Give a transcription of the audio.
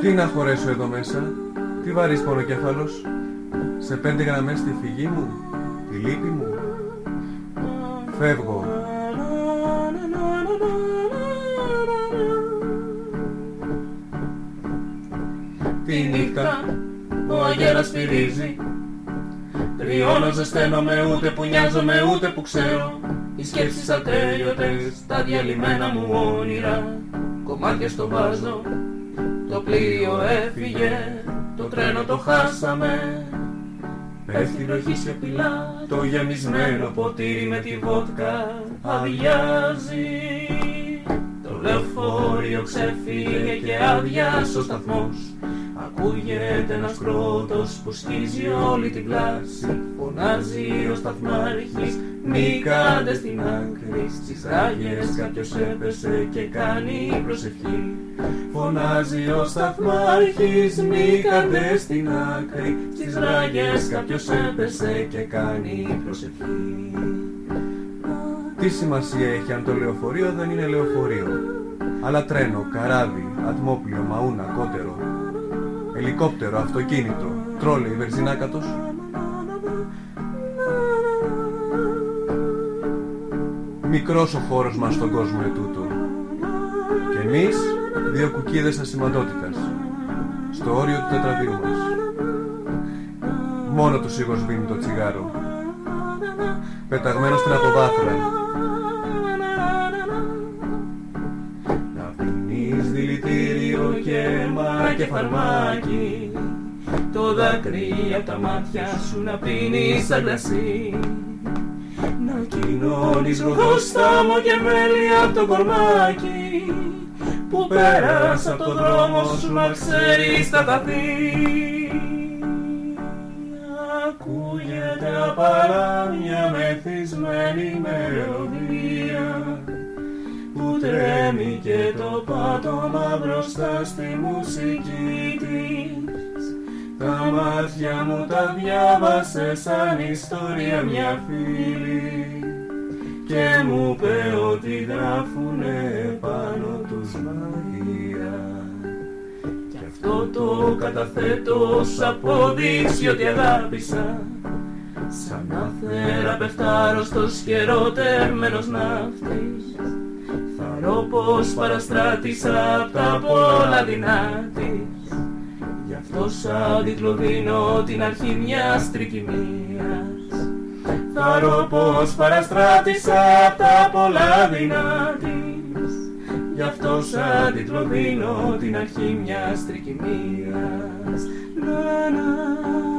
Τι να χωρέσω εδώ μέσα, τι βαρύς πονοκέφαλος, σε πέντε γραμμές τη φυγή μου, τη λύπη μου. Φεύγω. Τη νύχτα ο αγέρας φυρίζει Τριώνω, ζεσταίνομαι, ούτε που νοιάζομαι, ούτε που ξέρω Οι σκέψεις ατέλειωτες, τα διαλυμένα μου όνειρα Κομμάτια στο βάζω, το πλοίο έφυγε Το τρένο το χάσαμε. Πέφτει βροχή σιωπηλά, το γεμισμένο ποτήρι με τη βότκα αδειάζει. Το λεωφορείο ξεφύγε και άδειας ο σταθμός Ακούγεται ένας κρότος που σκίζει όλη την πλάση Φωνάζει ο σταθμάρχης μη κάντε στην άκρη Στις ράγες κάποιος έπεσε και κάνει προσευχή Φωνάζει ο σταθμάρχης μη κάντε στην άκρη Στις ράγες κάποιος έπεσε και κάνει προσευχή Τι σημασία έχει αν το λεωφορείο δεν είναι λεωφορείο. Αλλά τρένο, καράβι, ατμόπλιο, μαούνα, κότερο. Ελικόπτερο, αυτοκίνητο, τρόλεϊ, βερζινάκατος. Μικρός ο χώρος μας στον κόσμο ετούτο. Και εμείς, δύο κουκίδες ασημαντότητας. Στο όριο του τετραδίου μας. Μόνο του σίγω σβήνει το τσιγάρο. Πεταγμένο στην αποβάθρα. Και φαρμάκι. Το δάκρυ απ' τα μάτια σου να πίνεις σαν κρασί Να κοινώνεις ροδόσταμο και μέλι απ' το κορμάκι. Που πέρασα απ' το δρόμο σου να ξέρεις τα καθή Ακούγεται απαλά μια μεθυσμένη μελωδία. που τρέμει και το πάτωμα μπροστά στη μουσική της. Τα μάτια μου τα διάβασε σαν ιστορία μια φίλη και μου είπε ότι γράφουνε πάνω τους μαγεία Κι αυτό το καταθέτω ως απόδειξη ότι αγάπησα. Σαν να θεραπευτάρωστος και ερωτευμένος ναύτης. Θαρώ πως παραστράτησα απ' τα πολλά δεινά της Γι' αυτό σαν τίτλο δίνω την αρχή μιας τρικυμίας. Θαρώ πως παραστράτησα απ' τα πολλά δεινά της Γι' αυτό σαν τίτλο δίνω την αρχή μιας τρικυμίας. Να, να,